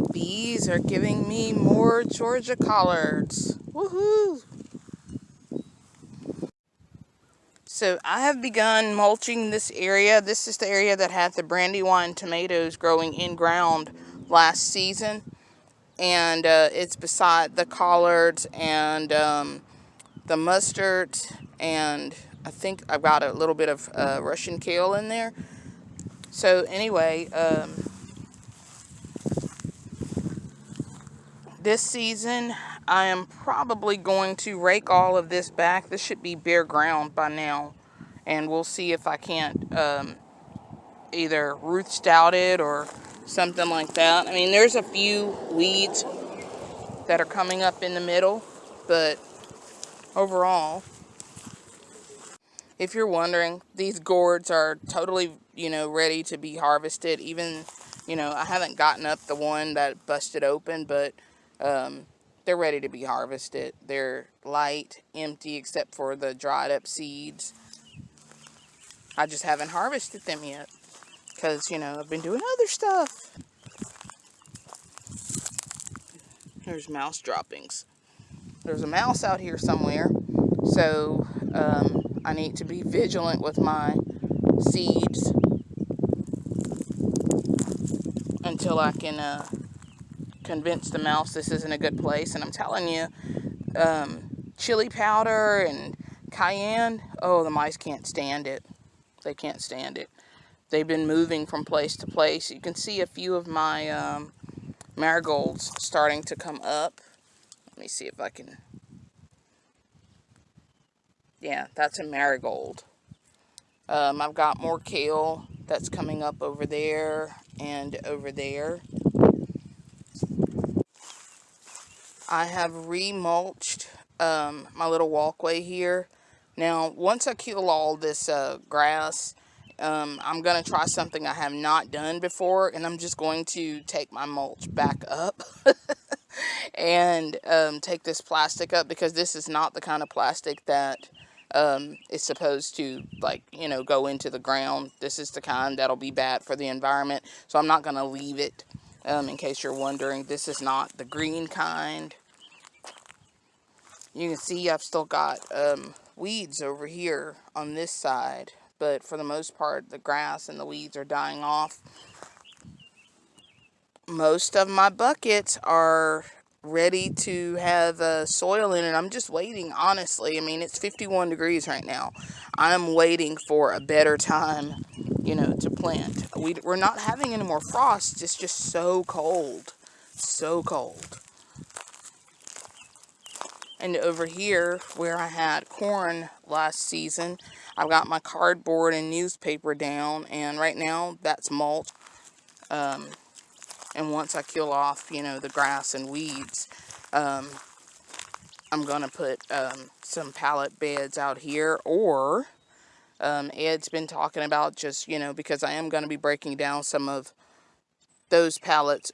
weeds are giving me more Georgia collards. Woohoo! So I have begun mulching this area. This is the area that had the brandywine tomatoes growing in ground last season. And uh, it's beside the collards and um, the mustard and I think I've got a little bit of uh, Russian kale in there. So anyway, um, this season I am probably going to rake all of this back. This should be bare ground by now. And we'll see if I can't um, either Ruth Stout it or something like that. I mean, there's a few weeds that are coming up in the middle, but overall, if you're wondering, these gourds are totally, you know, ready to be harvested. Even, you know, I haven't gotten up the one that busted open, but um, they're ready to be harvested. They're light, empty, except for the dried up seeds. I just haven't harvested them yet because, you know, I've been doing other stuff. There's mouse droppings. There's a mouse out here somewhere, so um, I need to be vigilant with my seeds until I can uh, convince the mouse this isn't a good place. And I'm telling you, um, chili powder and cayenne, oh, the mice can't stand it. They can't stand it. They've been moving from place to place. You can see a few of my um, marigolds starting to come up. Let me see if I can yeah, that's a marigold. Um, I've got more kale that's coming up over there and over there. I have remulched um, my little walkway here. Now, once I kill all this uh, grass, um, I'm going to try something I have not done before, and I'm just going to take my mulch back up and um, take this plastic up because this is not the kind of plastic that um, is supposed to like you know go into the ground. This is the kind that'll be bad for the environment so I'm not gonna leave it um, in case you're wondering. This is not the green kind you can see I've still got um, weeds over here on this side but for the most part the grass and the weeds are dying off most of my buckets are ready to have uh, soil in it. I'm just waiting, honestly. I mean, it's 51 degrees right now. I'm waiting for a better time, you know, to plant. We, we're not having any more frost. It's just so cold. So cold. And over here, where I had corn last season, I've got my cardboard and newspaper down. And right now, that's mulch. Um, and once I kill off, you know, the grass and weeds, um, I'm going to put um, some pallet beds out here. Or um, Ed's been talking about just, you know, because I am going to be breaking down some of those pallets.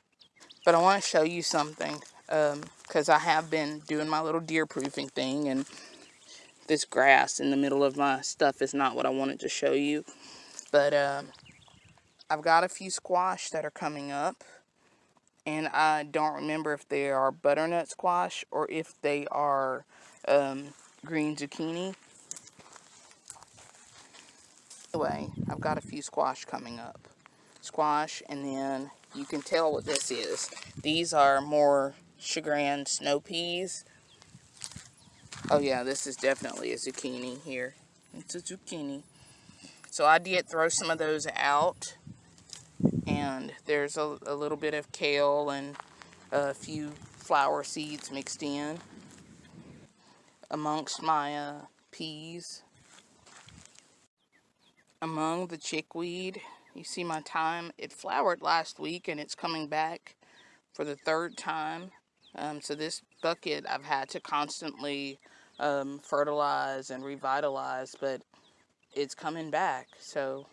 But I want to show you something because I have been doing my little deer proofing thing. And this grass in the middle of my stuff is not what I wanted to show you. But um, I've got a few squash that are coming up and I don't remember if they are butternut squash or if they are um, green zucchini. Anyway, I've got a few squash coming up. Squash, and then you can tell what this is. These are more chagrin snow peas. Oh yeah, this is definitely a zucchini here. It's a zucchini. So I did throw some of those out and there's a, a little bit of kale and a few flower seeds mixed in amongst my uh, peas. Among the chickweed, you see my thyme, it flowered last week and it's coming back for the third time. Um, so this bucket I've had to constantly um, fertilize and revitalize, but it's coming back. So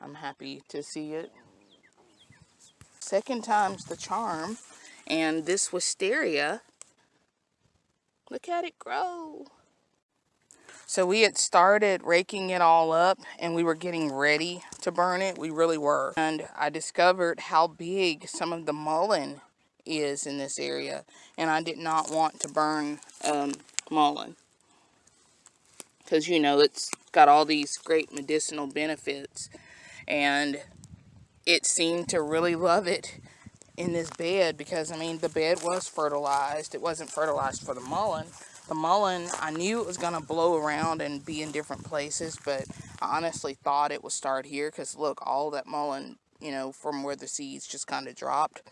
I'm happy to see it Second time's the charm. And this wisteria, look at it grow. So we had started raking it all up and we were getting ready to burn it. We really were. And I discovered how big some of the mullein is in this area. And I did not want to burn um, mullein. Because, you know, it's got all these great medicinal benefits. And it seemed to really love it in this bed because, I mean, the bed was fertilized. It wasn't fertilized for the mullein. The mullein, I knew it was going to blow around and be in different places, but I honestly thought it would start here because, look, all that mullein, you know, from where the seeds just kind of dropped.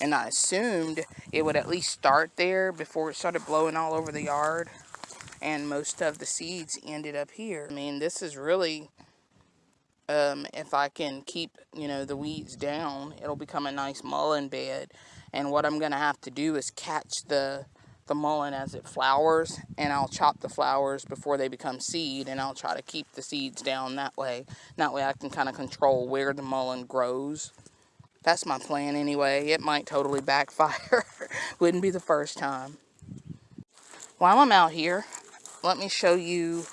And I assumed it would at least start there before it started blowing all over the yard. And most of the seeds ended up here. I mean, this is really um, if I can keep, you know, the weeds down, it'll become a nice mullein bed. And what I'm going to have to do is catch the, the mullein as it flowers, and I'll chop the flowers before they become seed, and I'll try to keep the seeds down that way. That way I can kind of control where the mullein grows. That's my plan anyway. It might totally backfire. Wouldn't be the first time. While I'm out here, let me show you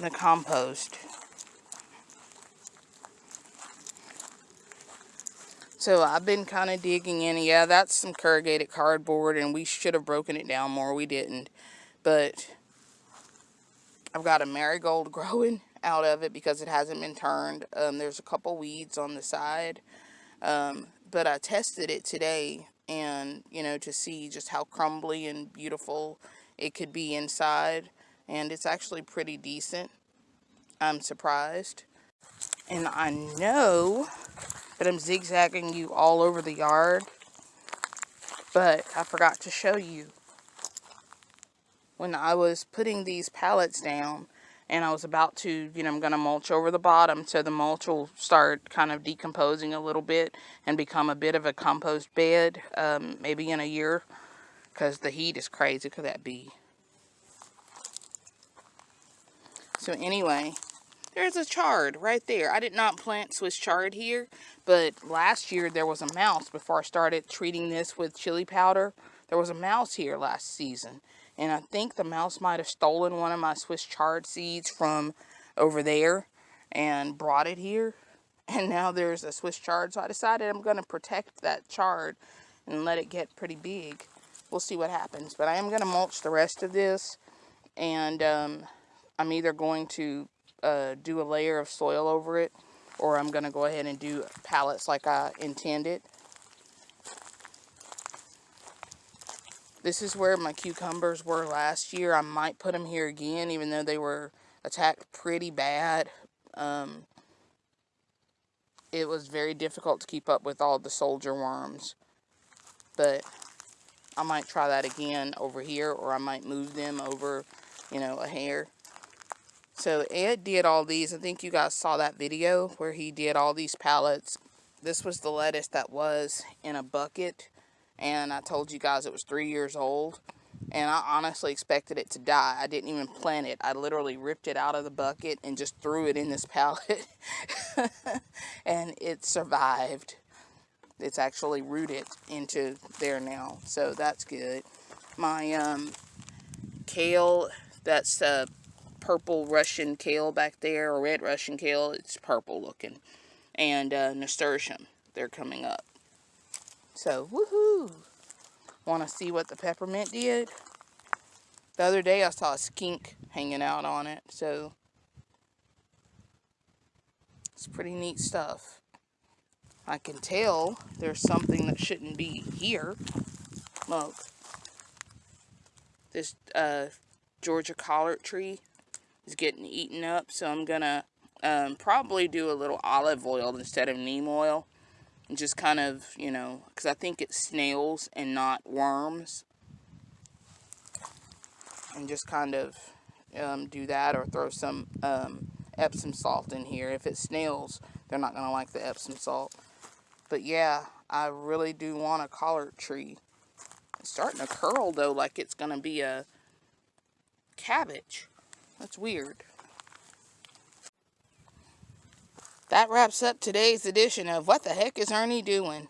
the compost. So I've been kind of digging in. Yeah, that's some corrugated cardboard, and we should have broken it down more. We didn't. But I've got a marigold growing out of it because it hasn't been turned. Um, there's a couple weeds on the side. Um, but I tested it today, and, you know, to see just how crumbly and beautiful it could be inside. And it's actually pretty decent. I'm surprised. And I know but I'm zigzagging you all over the yard. But I forgot to show you. When I was putting these pallets down, and I was about to, you know, I'm going to mulch over the bottom so the mulch will start kind of decomposing a little bit and become a bit of a compost bed, um, maybe in a year, because the heat is crazy. Could that be? So anyway, there's a chard right there. I did not plant Swiss chard here, but last year there was a mouse before I started treating this with chili powder. There was a mouse here last season. And I think the mouse might have stolen one of my Swiss chard seeds from over there and brought it here. And now there's a Swiss chard. So I decided I'm going to protect that chard and let it get pretty big. We'll see what happens. But I am going to mulch the rest of this. And um, I'm either going to uh, do a layer of soil over it or I'm going to go ahead and do pallets like I intended. This is where my cucumbers were last year. I might put them here again even though they were attacked pretty bad. Um, it was very difficult to keep up with all the soldier worms. But I might try that again over here or I might move them over, you know, a hair. So Ed did all these. I think you guys saw that video where he did all these pallets. This was the lettuce that was in a bucket. And I told you guys it was three years old. And I honestly expected it to die. I didn't even plant it. I literally ripped it out of the bucket and just threw it in this pallet. and it survived. It's actually rooted into there now. So that's good. My um, kale, that's uh, purple Russian kale back there, or red Russian kale. It's purple looking. And uh, nasturtium, they're coming up. So, woohoo! Want to see what the peppermint did? The other day I saw a skink hanging out on it, so it's pretty neat stuff. I can tell there's something that shouldn't be here. Look. This uh, Georgia collard tree is getting eaten up. So I'm to um, probably do a little olive oil instead of neem oil. Just kind of, you know, because I think it's snails and not worms. And just kind of um, do that or throw some um, Epsom salt in here. If it's snails, they're not going to like the Epsom salt. But yeah, I really do want a collard tree. It's starting to curl though like it's going to be a cabbage. That's weird. That wraps up today's edition of What the Heck is Ernie Doing?